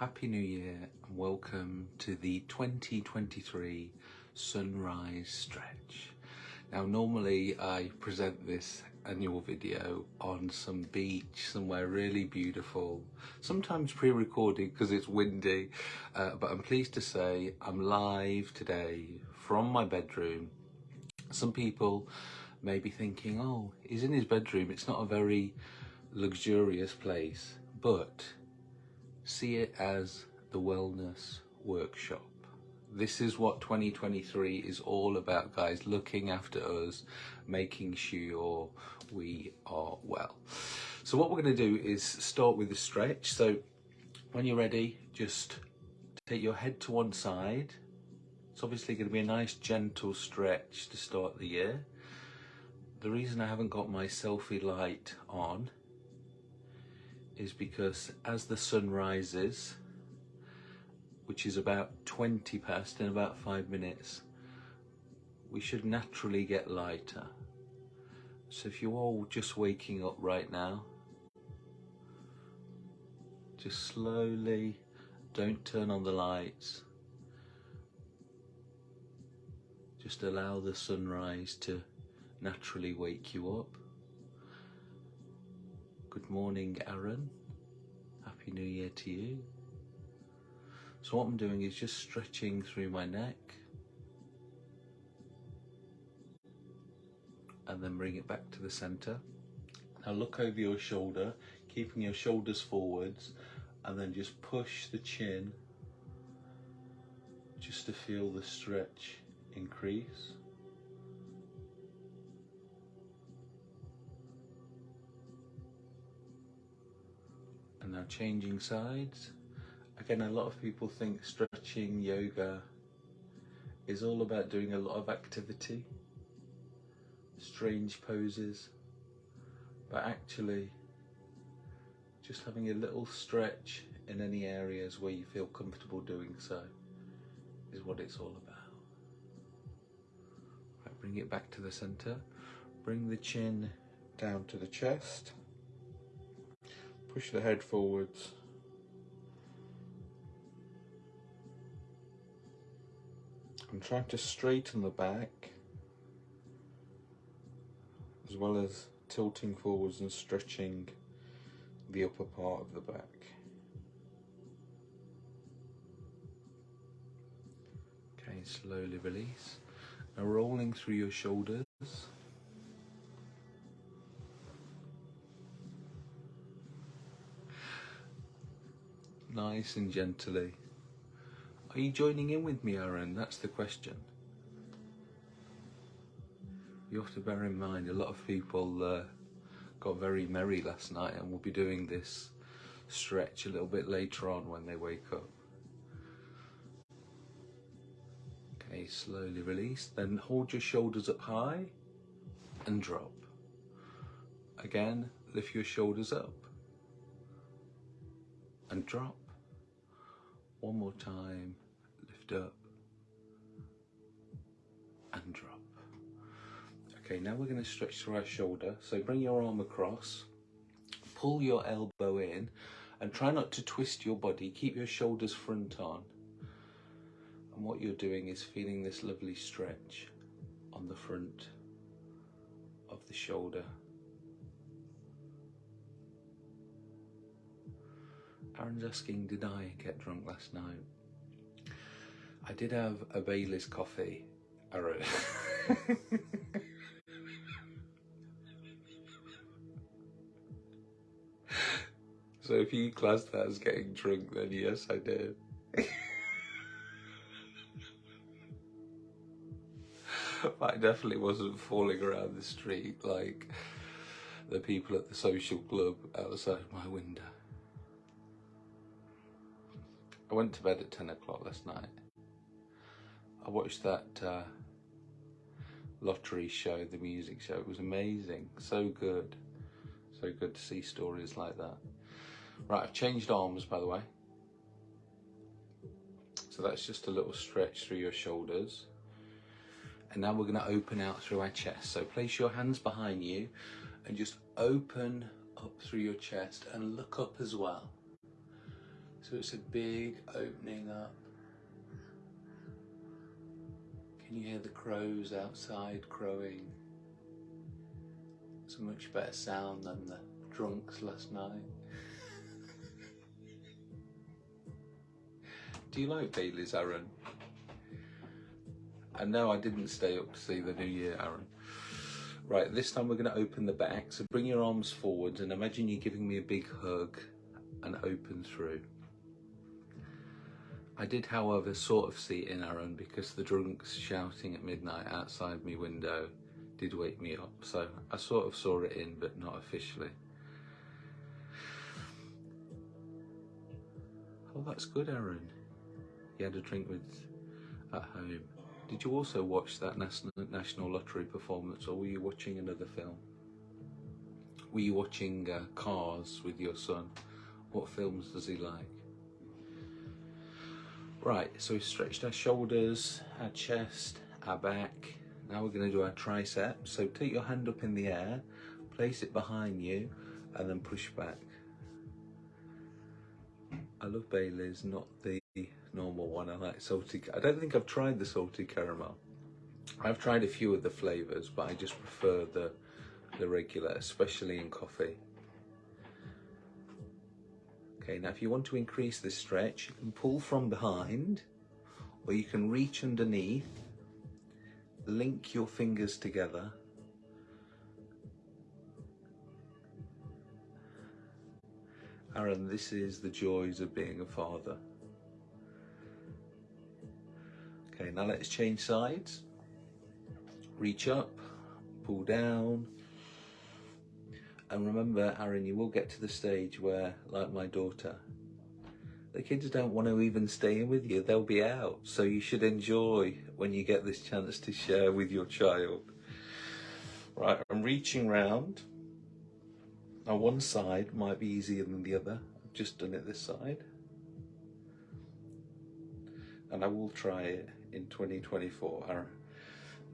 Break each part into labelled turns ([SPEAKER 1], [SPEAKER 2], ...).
[SPEAKER 1] Happy New Year and welcome to the 2023 Sunrise Stretch. Now normally I present this annual video on some beach somewhere really beautiful, sometimes pre-recorded because it's windy, uh, but I'm pleased to say I'm live today from my bedroom. Some people may be thinking, oh, he's in his bedroom, it's not a very luxurious place, but see it as the wellness workshop. This is what 2023 is all about, guys, looking after us, making sure we are well. So what we're going to do is start with the stretch. So when you're ready, just take your head to one side. It's obviously going to be a nice gentle stretch to start the year. The reason I haven't got my selfie light on is because as the sun rises, which is about 20 past in about five minutes, we should naturally get lighter. So if you're all just waking up right now, just slowly, don't turn on the lights. Just allow the sunrise to naturally wake you up. Good morning, Aaron. Happy New Year to you. So what I'm doing is just stretching through my neck and then bring it back to the center. Now look over your shoulder, keeping your shoulders forwards and then just push the chin just to feel the stretch increase. Now changing sides. Again, a lot of people think stretching yoga is all about doing a lot of activity, strange poses, but actually just having a little stretch in any areas where you feel comfortable doing so is what it's all about. Right, bring it back to the center, bring the chin down to the chest. Push the head forwards. I'm trying to straighten the back as well as tilting forwards and stretching the upper part of the back. Okay, slowly release. Now rolling through your shoulders. Nice and gently. Are you joining in with me, Aaron? That's the question. You have to bear in mind a lot of people uh, got very merry last night and will be doing this stretch a little bit later on when they wake up. Okay, slowly release. Then hold your shoulders up high and drop. Again, lift your shoulders up and drop. One more time, lift up and drop. Okay, now we're going to stretch through our shoulder. So bring your arm across, pull your elbow in, and try not to twist your body. Keep your shoulders front on. And what you're doing is feeling this lovely stretch on the front of the shoulder. Aaron's asking, did I get drunk last night? I did have a Bailey's coffee, so if you class that as getting drunk, then yes, I did. I definitely wasn't falling around the street like the people at the social club outside my window. I went to bed at 10 o'clock last night. I watched that uh, lottery show, the music show. It was amazing. So good. So good to see stories like that. Right, I've changed arms, by the way. So that's just a little stretch through your shoulders. And now we're going to open out through our chest. So place your hands behind you and just open up through your chest and look up as well. So it's a big opening up. Can you hear the crows outside crowing? It's a much better sound than the drunks last night. Do you like Bailey's, Aaron? And no, I didn't stay up to see the new year, Aaron. Right, this time we're going to open the back. So bring your arms forwards and imagine you're giving me a big hug and open through. I did, however, sort of see it in Aaron because the drunks shouting at midnight outside my window did wake me up. So I sort of saw it in, but not officially. Oh, that's good, Aaron. You had a drink with at home. Did you also watch that National, National Lottery performance or were you watching another film? Were you watching uh, Cars with your son? What films does he like? Right, so we've stretched our shoulders, our chest, our back. Now we're going to do our triceps. So take your hand up in the air, place it behind you, and then push back. I love Bailey's, not the normal one. I like salty. I don't think I've tried the salty caramel. I've tried a few of the flavors, but I just prefer the the regular, especially in coffee. Okay, now if you want to increase this stretch, you can pull from behind, or you can reach underneath, link your fingers together, Aaron, this is the joys of being a father. Okay, now let's change sides. Reach up, pull down. And remember, Aaron, you will get to the stage where, like my daughter, the kids don't want to even stay in with you. They'll be out. So you should enjoy when you get this chance to share with your child. Right, I'm reaching round. Now one side might be easier than the other. I've just done it this side. And I will try it in 2024. Aaron.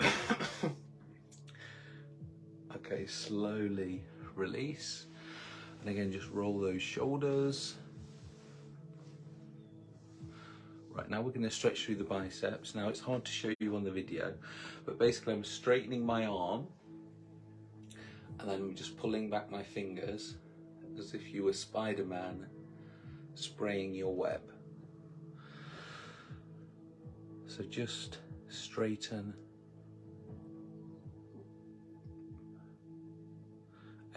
[SPEAKER 1] okay, slowly release. And again, just roll those shoulders. Right, now we're going to stretch through the biceps. Now it's hard to show you on the video, but basically I'm straightening my arm and then I'm just pulling back my fingers as if you were Spider-Man spraying your web. So just straighten.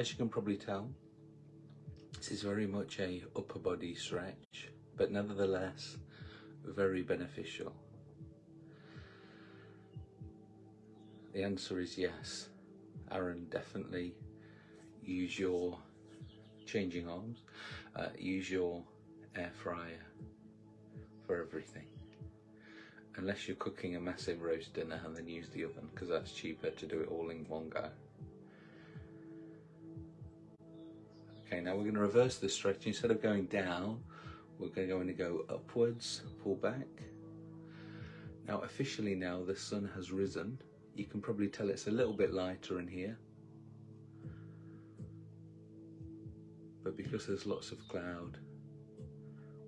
[SPEAKER 1] As you can probably tell, this is very much a upper body stretch, but nevertheless very beneficial. The answer is yes. Aaron, definitely use your changing arms, uh, use your air fryer for everything unless you're cooking a massive roast dinner and then use the oven because that's cheaper to do it all in one go. Now we're going to reverse the stretch. Instead of going down, we're going to go upwards, pull back. Now officially now the sun has risen. You can probably tell it's a little bit lighter in here. But because there's lots of cloud,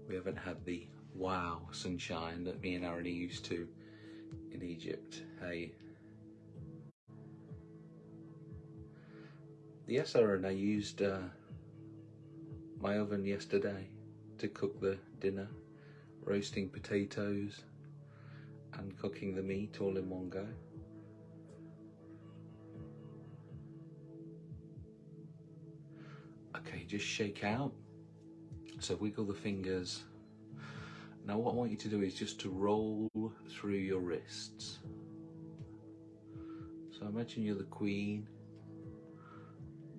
[SPEAKER 1] we haven't had the wow sunshine that me and Aaron used to in Egypt. Hey. Yes, Aaron, I used uh, my oven yesterday to cook the dinner, roasting potatoes and cooking the meat all in one go. Okay, just shake out. So wiggle the fingers now what I want you to do is just to roll through your wrists. So imagine you're the queen,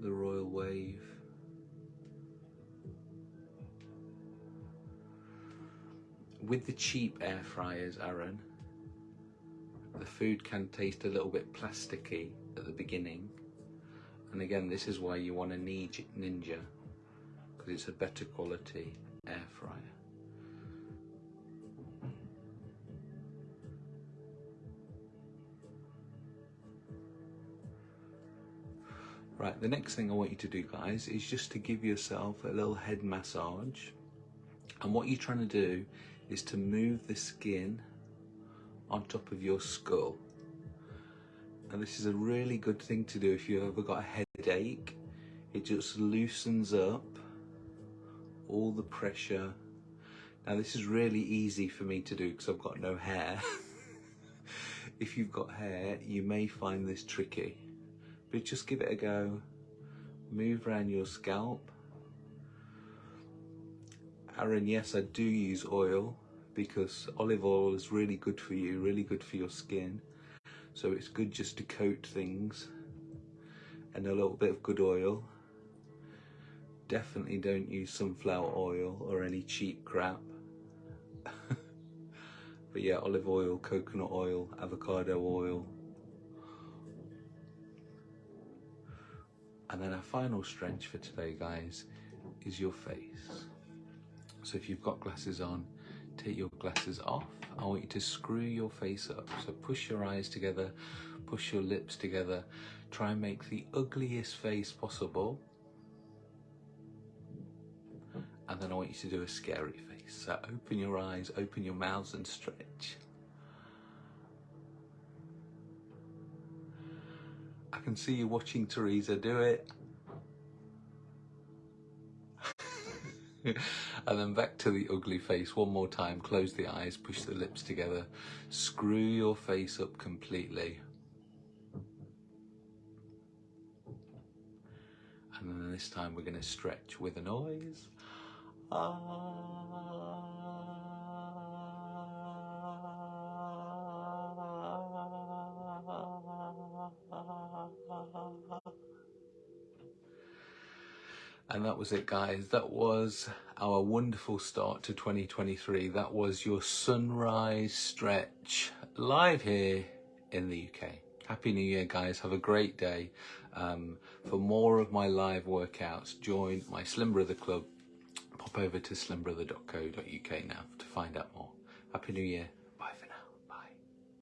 [SPEAKER 1] the royal wave. With the cheap air fryers, Aaron, the food can taste a little bit plasticky at the beginning. And again, this is why you want a Ninja, because it's a better quality air fryer. Right, the next thing I want you to do guys is just to give yourself a little head massage And what you're trying to do is to move the skin on top of your skull. And this is a really good thing to do if you've ever got a headache. It just loosens up all the pressure. Now this is really easy for me to do because I've got no hair. if you've got hair, you may find this tricky, but just give it a go. Move around your scalp. Aaron, yes, I do use oil because olive oil is really good for you, really good for your skin. So it's good just to coat things and a little bit of good oil. Definitely don't use sunflower oil or any cheap crap. but yeah, olive oil, coconut oil, avocado oil. And then our final stretch for today, guys, is your face. So if you've got glasses on, take your glasses off. I want you to screw your face up. So push your eyes together, push your lips together. Try and make the ugliest face possible. And then I want you to do a scary face. So open your eyes, open your mouths and stretch. I can see you watching Teresa do it. and then back to the ugly face one more time. Close the eyes, push the lips together, screw your face up completely. And then this time we're going to stretch with a noise. Ah. And that was it, guys. That was our wonderful start to 2023. That was your sunrise stretch live here in the UK. Happy New Year, guys. Have a great day. Um, for more of my live workouts, join my Slim Brother Club. Pop over to slimbrother.co.uk now to find out more. Happy New Year.